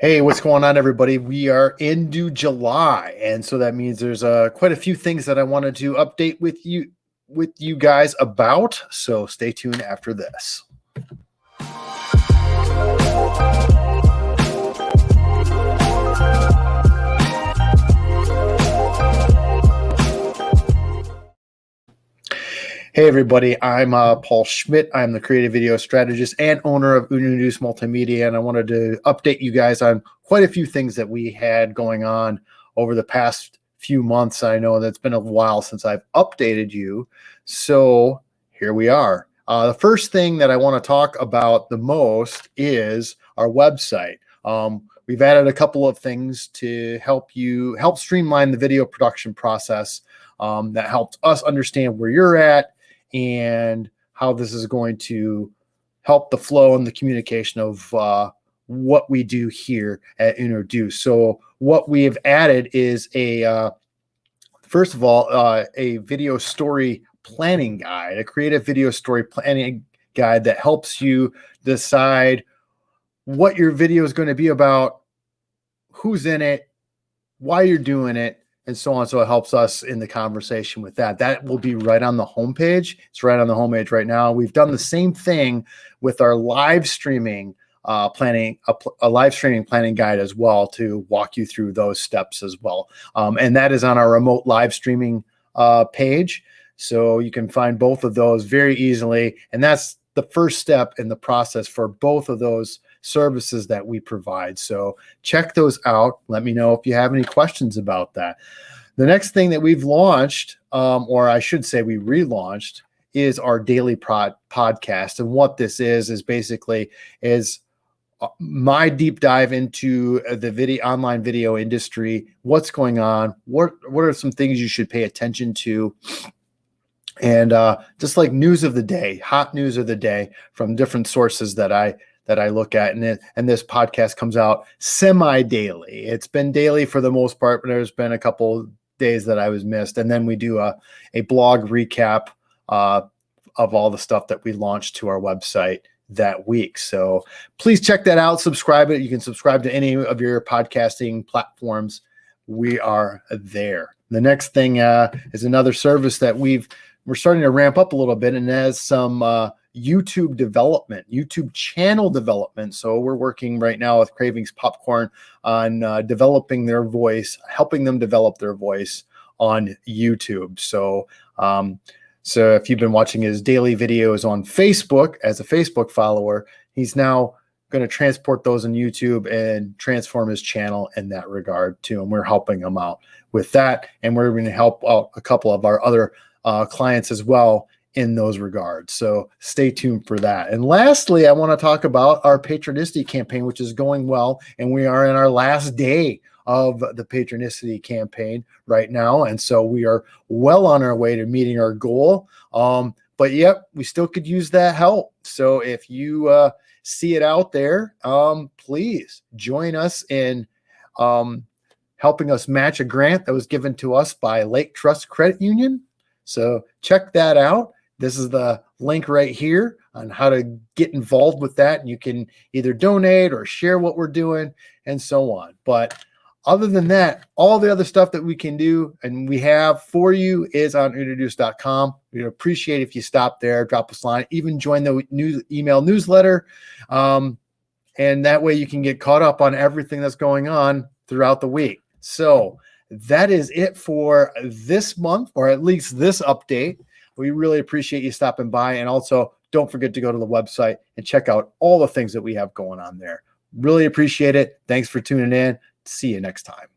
Hey, what's going on, everybody? We are into July, and so that means there's uh, quite a few things that I wanted to update with you with you guys about. So stay tuned after this. Hey, everybody. I'm uh, Paul Schmidt. I'm the creative video strategist and owner of Unaduce Multimedia. And I wanted to update you guys on quite a few things that we had going on over the past few months. I know that's been a while since I've updated you. So here we are. Uh, the first thing that I want to talk about the most is our website. Um, we've added a couple of things to help you help streamline the video production process um, that helps us understand where you're at and how this is going to help the flow and the communication of uh, what we do here at Introduce. So what we have added is a, uh, first of all, uh, a video story planning guide, a creative video story planning guide that helps you decide what your video is going to be about, who's in it, why you're doing it, and so on. So it helps us in the conversation with that. That will be right on the homepage. It's right on the homepage right now. We've done the same thing with our live streaming uh, planning, a, a, live streaming planning guide as well to walk you through those steps as well. Um, and that is on our remote live streaming uh, page. So you can find both of those very easily. And that's the first step in the process for both of those services that we provide. So check those out. Let me know if you have any questions about that. The next thing that we've launched, um, or I should say we relaunched, is our daily pod podcast. And what this is is basically is uh, my deep dive into the video online video industry. What's going on? What what are some things you should pay attention to? And uh, just like news of the day, hot news of the day from different sources that I that I look at, and it, and this podcast comes out semi daily. It's been daily for the most part, but there's been a couple days that I was missed, and then we do a a blog recap uh, of all the stuff that we launched to our website that week. So please check that out. Subscribe it. You can subscribe to any of your podcasting platforms. We are there. The next thing uh, is another service that we've we're starting to ramp up a little bit and has some uh, YouTube development, YouTube channel development. So we're working right now with Cravings Popcorn on uh, developing their voice, helping them develop their voice on YouTube. So, um, so if you've been watching his daily videos on Facebook as a Facebook follower, he's now going to transport those on YouTube and transform his channel in that regard too. And we're helping him out with that. And we're going to help out a couple of our other uh, clients as well in those regards. So stay tuned for that. And lastly, I want to talk about our Patronicity campaign, which is going well. And we are in our last day of the Patronicity campaign right now. And so we are well on our way to meeting our goal. Um, but yep, we still could use that help. So if you uh, see it out there, um, please join us in um, helping us match a grant that was given to us by Lake Trust Credit Union. So check that out. This is the link right here on how to get involved with that. And you can either donate or share what we're doing and so on. But other than that, all the other stuff that we can do and we have for you is on introduce.com. We'd appreciate if you stop there, drop us a line, even join the news email newsletter. Um, and that way you can get caught up on everything that's going on throughout the week. So that is it for this month, or at least this update. We really appreciate you stopping by. And also, don't forget to go to the website and check out all the things that we have going on there. Really appreciate it. Thanks for tuning in. See you next time.